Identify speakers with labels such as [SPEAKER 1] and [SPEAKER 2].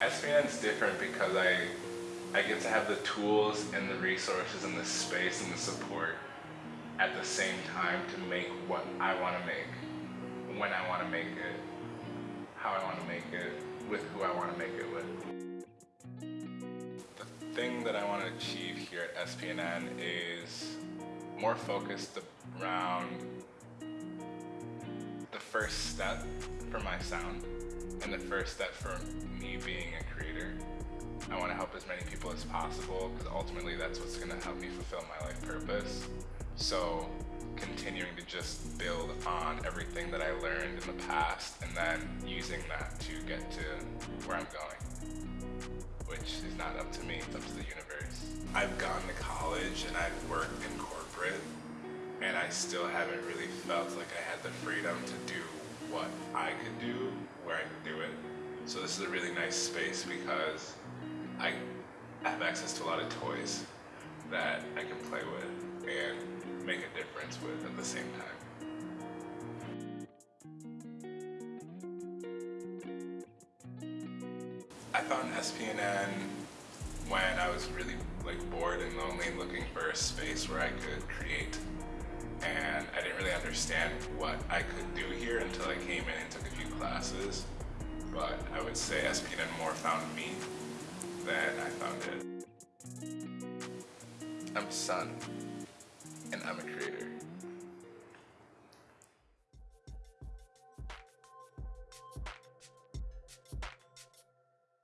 [SPEAKER 1] SPN is different because I I get to have the tools and the resources and the space and the support at the same time to make what I want to make, when I want to make it, how I want to make it, with who I want to make it with. The thing that I want to achieve here at SPNN is more focused around the first step for my sound and the first step for me being. I want to help as many people as possible because ultimately that's what's going to help me fulfill my life purpose. So continuing to just build on everything that I learned in the past and then using that to get to where I'm going, which is not up to me, it's up to the universe. I've gone to college and I've worked in corporate and I still haven't really felt like I had the freedom to do what I could do where I could do it. So this is a really nice space because I have access to a lot of toys that I can play with and make a difference with at the same time. I found SPNN when I was really like bored and lonely looking for a space where I could create. And I didn't really understand what I could do here until I came in and took a few classes. But I would say SPNN more found me than I found it. I'm Sun, and I'm a creator.